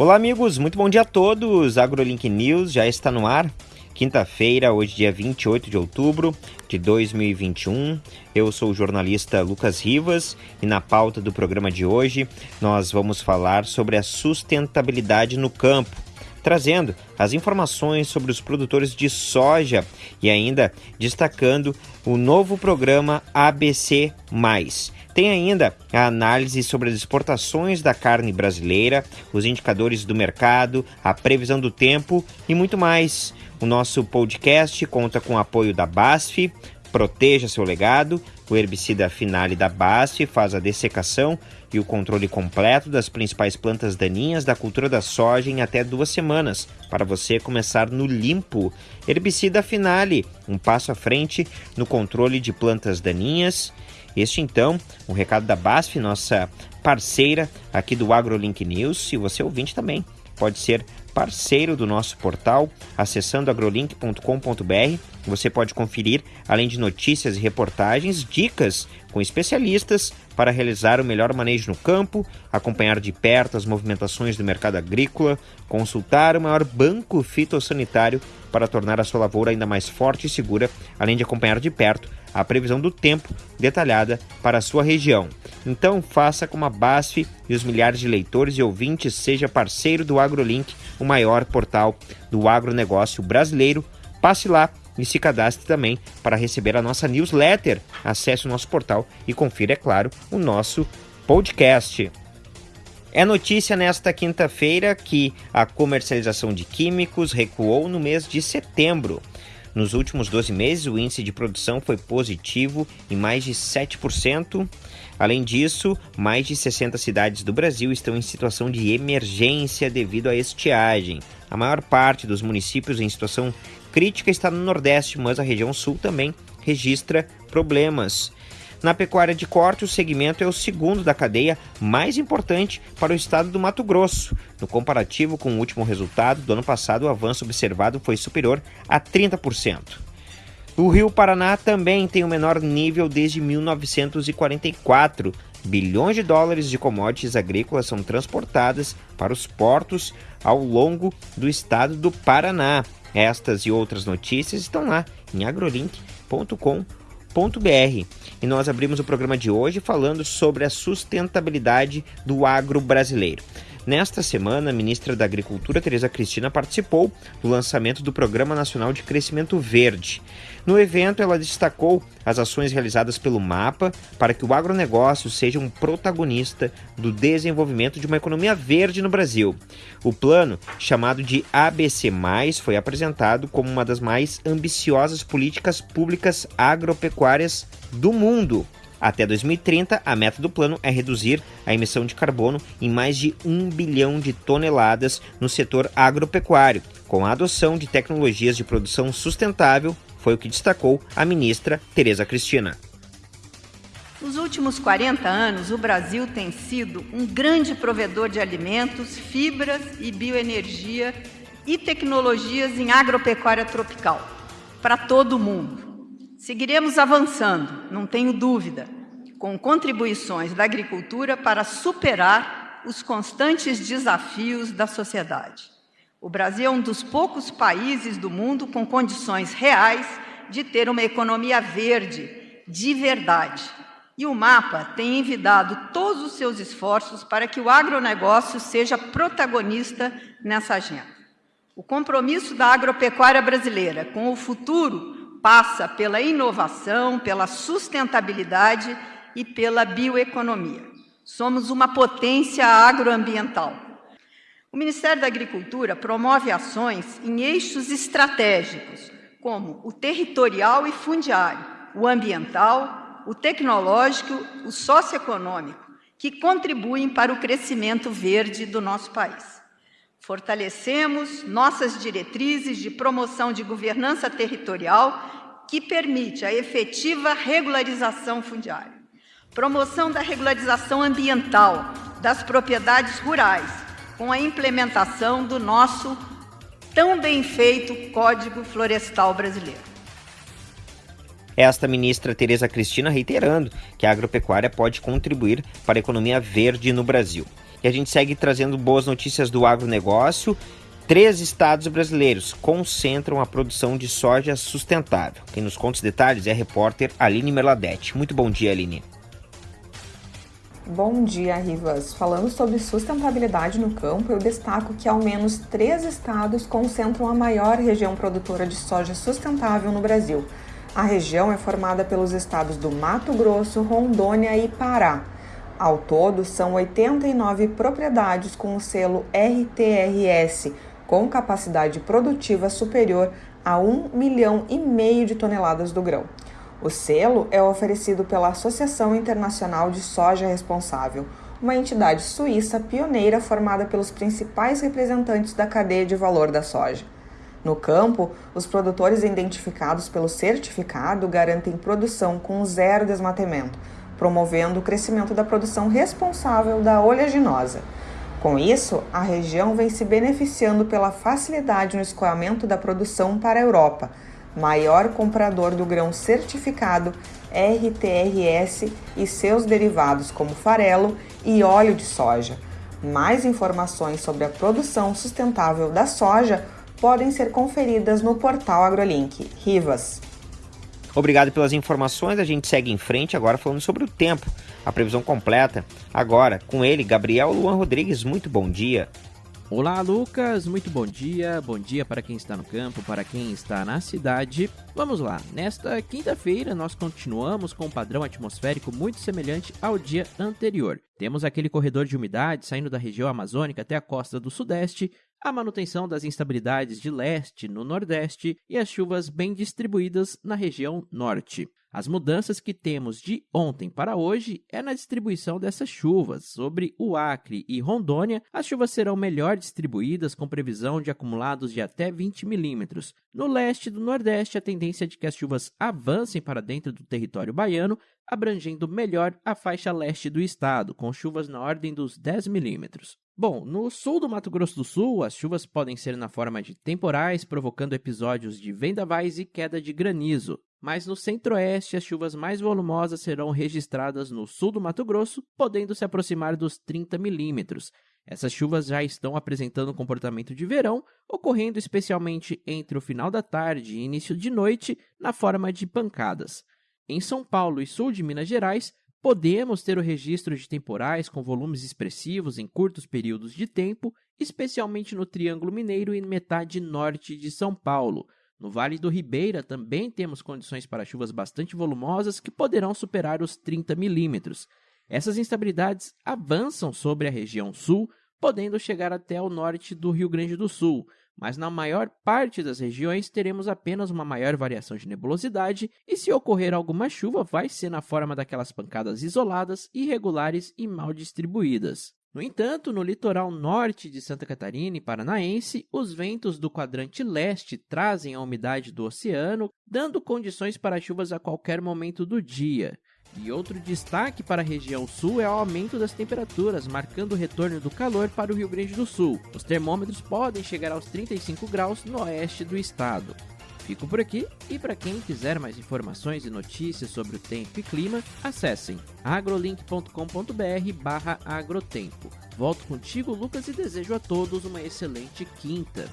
Olá, amigos, muito bom dia a todos. AgroLink News já está no ar. Quinta-feira, hoje, dia 28 de outubro de 2021. Eu sou o jornalista Lucas Rivas e na pauta do programa de hoje nós vamos falar sobre a sustentabilidade no campo trazendo as informações sobre os produtores de soja e ainda destacando o novo programa ABC. Tem ainda a análise sobre as exportações da carne brasileira, os indicadores do mercado, a previsão do tempo e muito mais. O nosso podcast conta com o apoio da BASF, Proteja seu legado. O herbicida Finale da BASF faz a dessecação e o controle completo das principais plantas daninhas da cultura da soja em até duas semanas, para você começar no limpo. Herbicida Finale, um passo à frente no controle de plantas daninhas. Este então, um recado da BASF, nossa parceira aqui do AgroLink News, e você ouvinte também pode ser parceiro do nosso portal, acessando agrolink.com.br. Você pode conferir, além de notícias e reportagens, dicas com especialistas para realizar o melhor manejo no campo, acompanhar de perto as movimentações do mercado agrícola, consultar o maior banco fitossanitário para tornar a sua lavoura ainda mais forte e segura, além de acompanhar de perto a previsão do tempo detalhada para a sua região. Então, faça como a BASF e os milhares de leitores e ouvintes, seja parceiro do AgroLink, o maior portal do agronegócio brasileiro. Passe lá e se cadastre também para receber a nossa newsletter. Acesse o nosso portal e confira, é claro, o nosso podcast. É notícia nesta quinta-feira que a comercialização de químicos recuou no mês de setembro. Nos últimos 12 meses, o índice de produção foi positivo em mais de 7%. Além disso, mais de 60 cidades do Brasil estão em situação de emergência devido à estiagem. A maior parte dos municípios em situação crítica está no Nordeste, mas a região Sul também registra problemas. Na pecuária de corte, o segmento é o segundo da cadeia mais importante para o estado do Mato Grosso. No comparativo com o último resultado do ano passado, o avanço observado foi superior a 30%. O Rio Paraná também tem o menor nível desde 1944. Bilhões de dólares de commodities agrícolas são transportadas para os portos ao longo do estado do Paraná. Estas e outras notícias estão lá em agrolink.com.br br E nós abrimos o programa de hoje falando sobre a sustentabilidade do agro brasileiro. Nesta semana, a ministra da Agricultura, Tereza Cristina, participou do lançamento do Programa Nacional de Crescimento Verde. No evento, ela destacou as ações realizadas pelo MAPA para que o agronegócio seja um protagonista do desenvolvimento de uma economia verde no Brasil. O plano, chamado de ABC, foi apresentado como uma das mais ambiciosas políticas públicas agropecuárias do mundo. Até 2030, a meta do plano é reduzir a emissão de carbono em mais de um bilhão de toneladas no setor agropecuário, com a adoção de tecnologias de produção sustentável, foi o que destacou a ministra Tereza Cristina. Nos últimos 40 anos, o Brasil tem sido um grande provedor de alimentos, fibras e bioenergia e tecnologias em agropecuária tropical para todo o mundo. Seguiremos avançando, não tenho dúvida, com contribuições da agricultura para superar os constantes desafios da sociedade. O Brasil é um dos poucos países do mundo com condições reais de ter uma economia verde, de verdade. E o MAPA tem envidado todos os seus esforços para que o agronegócio seja protagonista nessa agenda. O compromisso da agropecuária brasileira com o futuro passa pela inovação, pela sustentabilidade e pela bioeconomia. Somos uma potência agroambiental. O Ministério da Agricultura promove ações em eixos estratégicos, como o territorial e fundiário, o ambiental, o tecnológico, o socioeconômico, que contribuem para o crescimento verde do nosso país. Fortalecemos nossas diretrizes de promoção de governança territorial que permite a efetiva regularização fundiária. Promoção da regularização ambiental das propriedades rurais, com a implementação do nosso tão bem feito Código Florestal Brasileiro. Esta ministra Tereza Cristina reiterando que a agropecuária pode contribuir para a economia verde no Brasil. E a gente segue trazendo boas notícias do agronegócio. Três estados brasileiros concentram a produção de soja sustentável. Quem nos conta os detalhes é a repórter Aline Merladete. Muito bom dia, Aline. Bom dia, Rivas. Falando sobre sustentabilidade no campo, eu destaco que ao menos três estados concentram a maior região produtora de soja sustentável no Brasil. A região é formada pelos estados do Mato Grosso, Rondônia e Pará. Ao todo, são 89 propriedades com o selo RTRS, com capacidade produtiva superior a 1 milhão e meio de toneladas do grão. O selo é oferecido pela Associação Internacional de Soja Responsável, uma entidade suíça pioneira formada pelos principais representantes da cadeia de valor da soja. No campo, os produtores identificados pelo certificado garantem produção com zero desmatamento, promovendo o crescimento da produção responsável da oleaginosa. Com isso, a região vem se beneficiando pela facilidade no escoamento da produção para a Europa maior comprador do grão certificado RTRS e seus derivados como farelo e óleo de soja. Mais informações sobre a produção sustentável da soja podem ser conferidas no portal AgroLink. Rivas. Obrigado pelas informações. A gente segue em frente agora falando sobre o tempo, a previsão completa. Agora com ele, Gabriel Luan Rodrigues. Muito bom dia. Olá, Lucas, muito bom dia. Bom dia para quem está no campo, para quem está na cidade. Vamos lá, nesta quinta-feira nós continuamos com um padrão atmosférico muito semelhante ao dia anterior. Temos aquele corredor de umidade saindo da região amazônica até a costa do sudeste, a manutenção das instabilidades de leste no nordeste e as chuvas bem distribuídas na região norte. As mudanças que temos de ontem para hoje é na distribuição dessas chuvas. Sobre o Acre e Rondônia, as chuvas serão melhor distribuídas, com previsão de acumulados de até 20 milímetros. No leste do nordeste, a tendência é de que as chuvas avancem para dentro do território baiano, abrangendo melhor a faixa leste do estado, com chuvas na ordem dos 10 milímetros. Bom, no sul do Mato Grosso do Sul, as chuvas podem ser na forma de temporais, provocando episódios de vendavais e queda de granizo mas no centro-oeste as chuvas mais volumosas serão registradas no sul do Mato Grosso, podendo se aproximar dos 30 milímetros. Essas chuvas já estão apresentando comportamento de verão, ocorrendo especialmente entre o final da tarde e início de noite, na forma de pancadas. Em São Paulo e sul de Minas Gerais, podemos ter o registro de temporais com volumes expressivos em curtos períodos de tempo, especialmente no Triângulo Mineiro e metade norte de São Paulo. No Vale do Ribeira também temos condições para chuvas bastante volumosas que poderão superar os 30 milímetros. Essas instabilidades avançam sobre a região sul, podendo chegar até o norte do Rio Grande do Sul, mas na maior parte das regiões teremos apenas uma maior variação de nebulosidade e se ocorrer alguma chuva vai ser na forma daquelas pancadas isoladas, irregulares e mal distribuídas. No entanto, no litoral norte de Santa Catarina e Paranaense, os ventos do quadrante leste trazem a umidade do oceano, dando condições para chuvas a qualquer momento do dia. E outro destaque para a região sul é o aumento das temperaturas, marcando o retorno do calor para o Rio Grande do Sul. Os termômetros podem chegar aos 35 graus no oeste do estado. Fico por aqui e para quem quiser mais informações e notícias sobre o tempo e clima, acessem agrolink.com.br/agrotempo. Volto contigo, Lucas, e desejo a todos uma excelente quinta.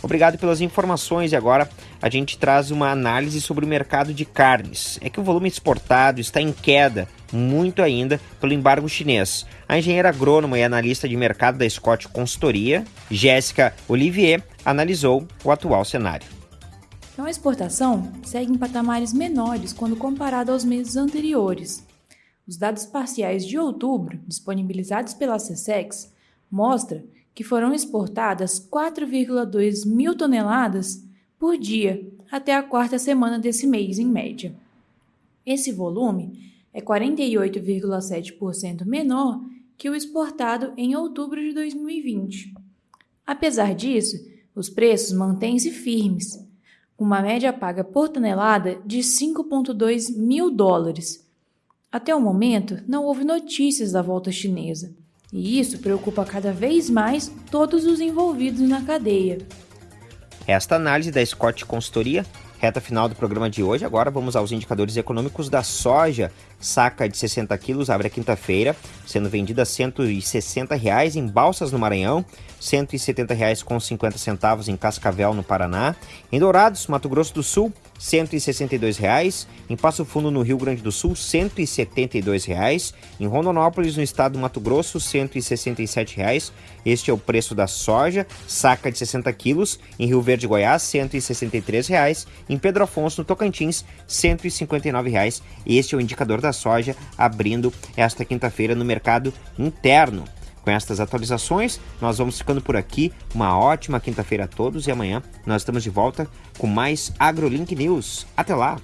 Obrigado pelas informações e agora a gente traz uma análise sobre o mercado de carnes. É que o volume exportado está em queda muito ainda pelo embargo chinês. A engenheira agrônoma e analista de mercado da Scott Consultoria, Jéssica Olivier, analisou o atual cenário. Então, a exportação segue em patamares menores quando comparado aos meses anteriores. Os dados parciais de outubro, disponibilizados pela CSEX, mostram que foram exportadas 4,2 mil toneladas por dia até a quarta semana desse mês, em média. Esse volume é 48,7% menor que o exportado em outubro de 2020. Apesar disso, os preços mantêm-se firmes, com uma média paga por tonelada de 5,2 mil dólares. Até o momento, não houve notícias da volta chinesa, e isso preocupa cada vez mais todos os envolvidos na cadeia. Esta análise da Scott Consultoria Reta final do programa de hoje. Agora vamos aos indicadores econômicos da soja. Saca de 60 quilos abre a quinta-feira, sendo vendida a 160 reais em Balsas, no Maranhão, 170 reais com 50 centavos em Cascavel, no Paraná. Em Dourados, Mato Grosso do Sul, 162 reais. Em Passo Fundo, no Rio Grande do Sul, 172 reais. Em Rondonópolis, no estado do Mato Grosso, 167 reais. Este é o preço da soja, saca de 60 quilos. Em Rio Verde, Goiás, 163 reais em Pedro Afonso, no Tocantins, 159 reais. Este é o indicador da soja abrindo esta quinta-feira no mercado interno. Com estas atualizações, nós vamos ficando por aqui. Uma ótima quinta-feira a todos e amanhã nós estamos de volta com mais AgroLink News. Até lá!